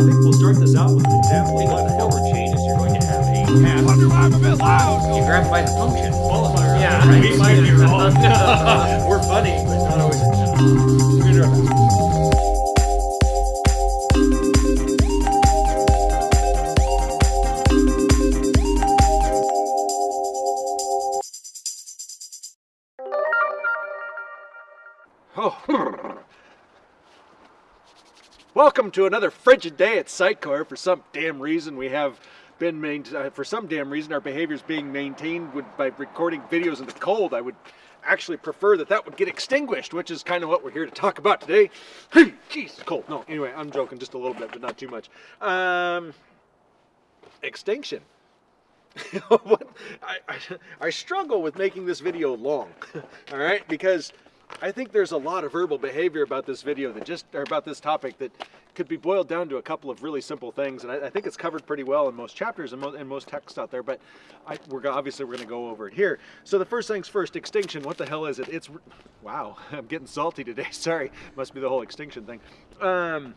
think we'll start this out with an example of the hell Forward changes, you're going to have a path. Wonder why I'm a bit loud. You grab by the function. qualifier. Yeah, we might be wrong. We're funny, but not always. We're Welcome to another frigid day at Sitecore. For some damn reason, we have been main, uh, for some damn reason our behavior is being maintained by recording videos in the cold. I would actually prefer that that would get extinguished, which is kind of what we're here to talk about today. Jeez, cold. No, anyway, I'm joking just a little bit, but not too much. Um, extinction. I, I, I struggle with making this video long, all right, because I think there's a lot of verbal behavior about this video that just, or about this topic that could be boiled down to a couple of really simple things, and I, I think it's covered pretty well in most chapters and, mo- and most texts out there. But I, we're obviously we're going to go over it here. So the first things first, extinction. What the hell is it? It's wow, I'm getting salty today. Sorry, must be the whole extinction thing. Um,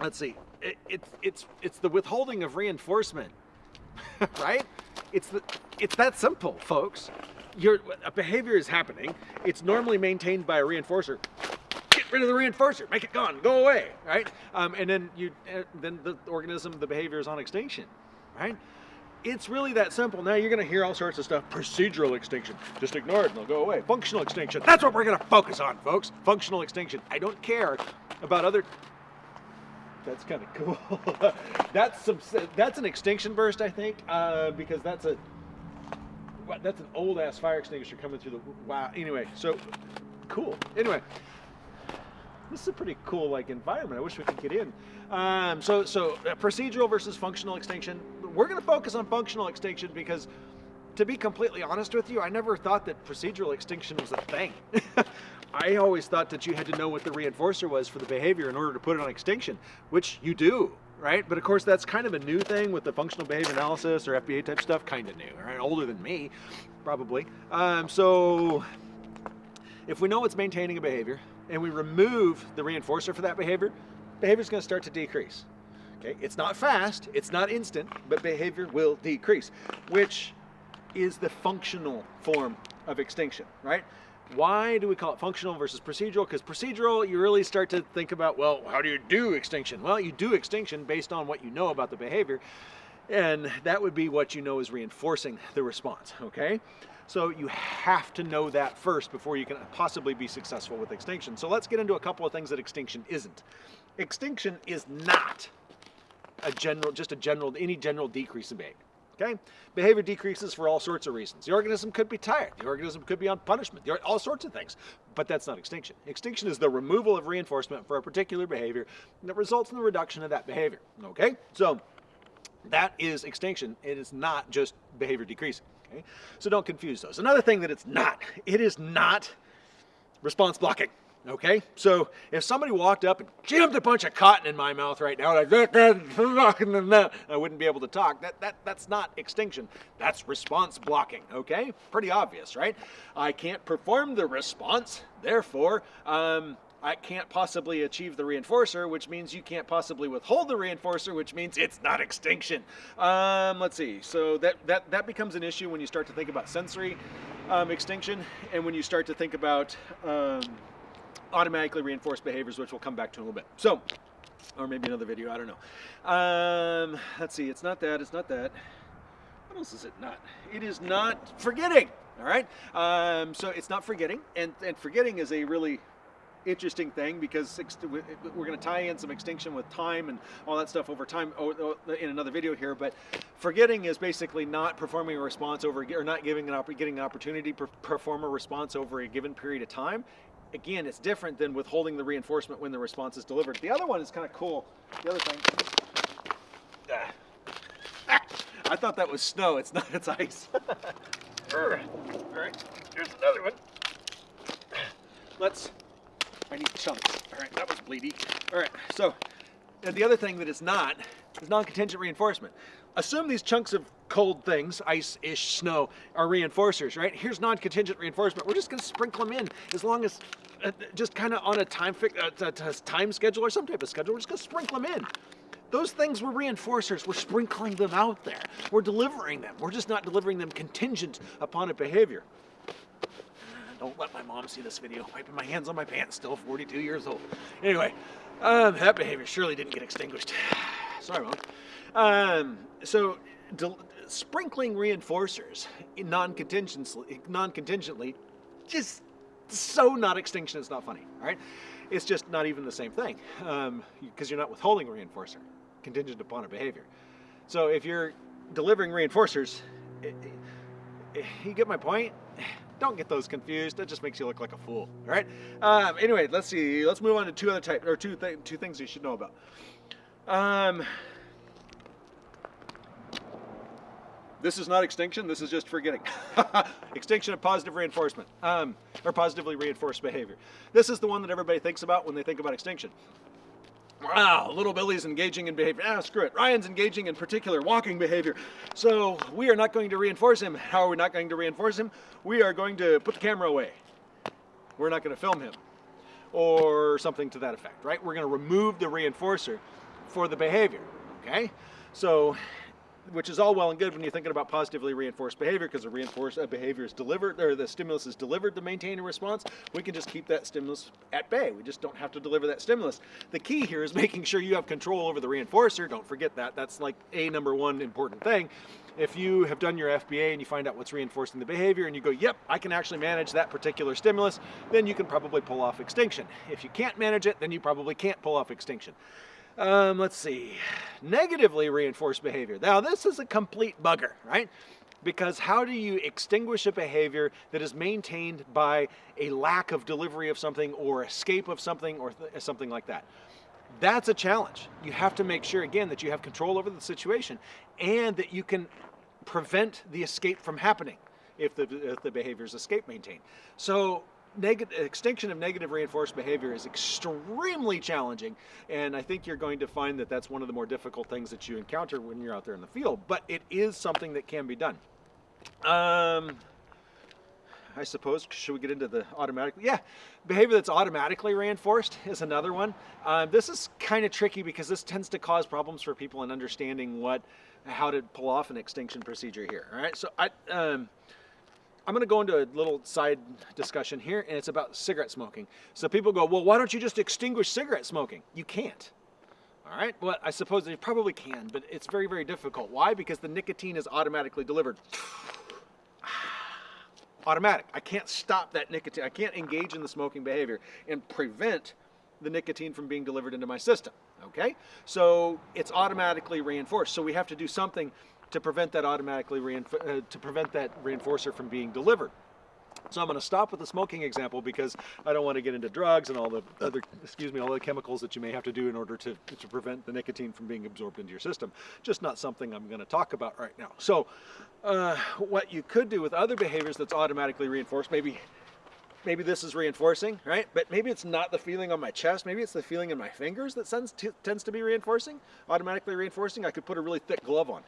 let's see. It, it's it's it's the withholding of reinforcement right? It's the it's that simple, folks. Your a behavior is happening. It's normally maintained by a reinforcer. Get rid of the reinforcer. Make it gone. Go away. Right? Um, and then you uh, then the organism, the behavior is on extinction. Right? It's really that simple. Now you're going to hear all sorts of stuff. Procedural extinction. Just ignore it and they'll go away. Functional extinction. That's what we're going to focus on, folks. Functional extinction. I don't care about other that's kind of cool. that's some. That's an extinction burst, I think, uh, because that's a. That's an old ass fire extinguisher coming through the. Wow. Anyway, so cool. Anyway, this is a pretty cool like environment. I wish we could get in. Um, so so uh, procedural versus functional extinction. We're going to focus on functional extinction because to be completely honest with you, I never thought that procedural extinction was a thing. I always thought that you had to know what the reinforcer was for the behavior in order to put it on extinction, which you do, right? But of course, that's kind of a new thing with the functional behavior analysis or FBA type stuff, kind of new, right? Older than me, probably. Um, so if we know what's maintaining a behavior and we remove the reinforcer for that behavior, behavior is going to start to decrease. Okay, it's not fast, it's not instant, but behavior will decrease, which is the functional form of extinction, right? Why do we call it functional versus procedural? Because procedural, you really start to think about, well, how do you do extinction? Well, you do extinction based on what you know about the behavior, and that would be what you know is reinforcing the response, okay? So you have to know that first before you can possibly be successful with extinction. So let's get into a couple of things that extinction isn't. Extinction is not a general, just a general, any general decrease in behavior. Okay? Behavior decreases for all sorts of reasons. The organism could be tired. The organism could be on punishment. All sorts of things. But that's not extinction. Extinction is the removal of reinforcement for a particular behavior that results in the reduction of that behavior. Okay? So that is extinction. It is not just behavior decreasing. Okay? So don't confuse those. Another thing that it's not, it is not response blocking. Okay, so if somebody walked up and jammed a bunch of cotton in my mouth right now, like I wouldn't be able to talk. That that that's not extinction. That's response blocking. Okay, pretty obvious, right? I can't perform the response, therefore. Um, I can't possibly achieve the reinforcer, which means you can't possibly withhold the reinforcer, which means it's not extinction. Um, let's see. So that, that, that becomes an issue when you start to think about sensory um, extinction and when you start to think about um, automatically reinforced behaviors, which we'll come back to in a little bit. So, or maybe another video, I don't know. Um, let's see, it's not that, it's not that. What else is it not? It is not forgetting, all right? Um, so it's not forgetting, and, and forgetting is a really interesting thing because we're going to tie in some extinction with time and all that stuff over time in another video here. But forgetting is basically not performing a response over or not giving an getting an opportunity to perform a response over a given period of time. Again, it's different than withholding the reinforcement when the response is delivered. The other one is kind of cool. The other thing. Ah. I thought that was snow. It's not. It's ice. All right. Here's another one. Let's I need chunks. All right, that was bleedy. All right, so the other thing that it's not is non-contingent reinforcement. Assume these chunks of cold things, ice-ish, snow, are reinforcers, right? Here's non-contingent reinforcement. We're just gonna sprinkle them in as long as, uh, just kind of on a time, uh, time schedule or some type of schedule, we're just gonna sprinkle them in. Those things were reinforcers. We're sprinkling them out there. We're delivering them. We're just not delivering them contingent upon a behavior. Don't let my mom see this video. Wiping my hands on my pants, still 42 years old. Anyway, um, that behavior surely didn't get extinguished. Sorry, mom. Um, so, sprinkling reinforcers non-contingently, non-contingently, just so not extinction. It's not funny. All right, it's just not even the same thing because you're not withholding a reinforcer contingent upon a behavior. So if you're delivering reinforcers, i- i- you get my point. Don't get those confused. That just makes you look like a fool. All right. Um, anyway, let's see. Let's move on to two other types or two th- two things you should know about. Um, this is not extinction. This is just forgetting. extinction of positive reinforcement um, or positively reinforced behavior. This is the one that everybody thinks about when they think about extinction. Wow, little Billy's engaging in behavior. Ah, screw it. Ryan's engaging in particular walking behavior. So we are not going to reinforce him. How are we not going to reinforce him? We are going to put the camera away. We're not going to film him or something to that effect, right? We're going to remove the reinforcer for the behavior, okay? So, which is all well and good when you're thinking about positively reinforced behavior because the reinforced uh, behavior is delivered or the stimulus is delivered to maintain a response. We can just keep that stimulus at bay. We just don't have to deliver that stimulus. The key here is making sure you have control over the reinforcer. Don't forget that. That's like a number one important thing. If you have done your FBA and you find out what's reinforcing the behavior and you go, yep, I can actually manage that particular stimulus, then you can probably pull off extinction. If you can't manage it, then you probably can't pull off extinction. Um, let's see. Negatively reinforced behavior. Now, this is a complete bugger, right? Because how do you extinguish a behavior that is maintained by a lack of delivery of something or escape of something or th- something like that? That's a challenge. You have to make sure, again, that you have control over the situation and that you can prevent the escape from happening if the, if the behavior is escape maintained. So extinction of negative reinforced behavior is extremely challenging and i think you're going to find that that's one of the more difficult things that you encounter when you're out there in the field but it is something that can be done um, I suppose. Should we get into the automatic? Yeah, behavior that's automatically reinforced is another one. Um, this is kind of tricky because this tends to cause problems for people in understanding what, how to pull off an extinction procedure here. All right, so I, um, I'm going to go into a little side discussion here, and it's about cigarette smoking. So people go, well, why don't you just extinguish cigarette smoking? You can't. All right, well, I suppose you probably can, but it's very, very difficult. Why? Because the nicotine is automatically delivered. Automatic. I can't stop that nicotine. I can't engage in the smoking behavior and prevent the nicotine from being delivered into my system. Okay? So it's automatically reinforced. So we have to do something to prevent that automatically uh, to prevent that reinforcer from being delivered. So I'm going to stop with the smoking example because I don't want to get into drugs and all the other, excuse me, all the chemicals that you may have to do in order to, to prevent the nicotine from being absorbed into your system. Just not something I'm going to talk about right now. So uh, what you could do with other behaviors that's automatically reinforced, maybe maybe this is reinforcing, right? But maybe it's not the feeling on my chest. Maybe it's the feeling in my fingers that tends to be reinforcing, automatically reinforcing. I could put a really thick glove on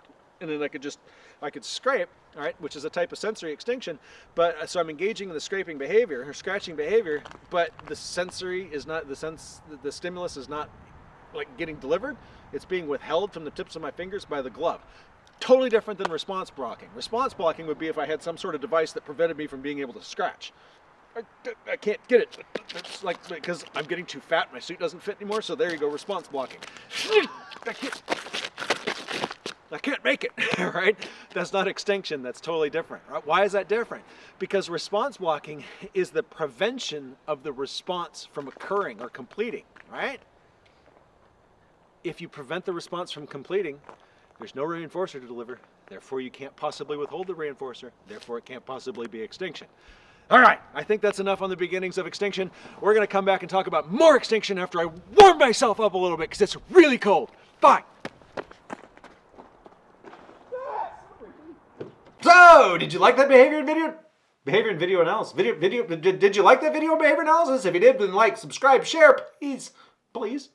and then I could just, I could scrape, all right, which is a type of sensory extinction. But uh, so I'm engaging in the scraping behavior or scratching behavior, but the sensory is not, the sense, the stimulus is not like getting delivered. It's being withheld from the tips of my fingers by the glove. Totally different than response blocking. Response blocking would be if I had some sort of device that prevented me from being able to scratch. I, I can't get it. It's like because I'm getting too fat, my suit doesn't fit anymore. So there you go, response blocking. I can't, I can't make it, right? That's not extinction, that's totally different. Right? Why is that different? Because response blocking is the prevention of the response from occurring or completing, right? If you prevent the response from completing, there's no reinforcer to deliver, therefore you can't possibly withhold the reinforcer, therefore it can't possibly be extinction. All right, I think that's enough on the beginnings of extinction. We're going to come back and talk about more extinction after I warm myself up a little bit because it's really cold. Bye. So, did you like that behavior and video? Behavior and video analysis. Video, video. Did, did you like that video behavior analysis? If you did, then like, subscribe, share, please, please.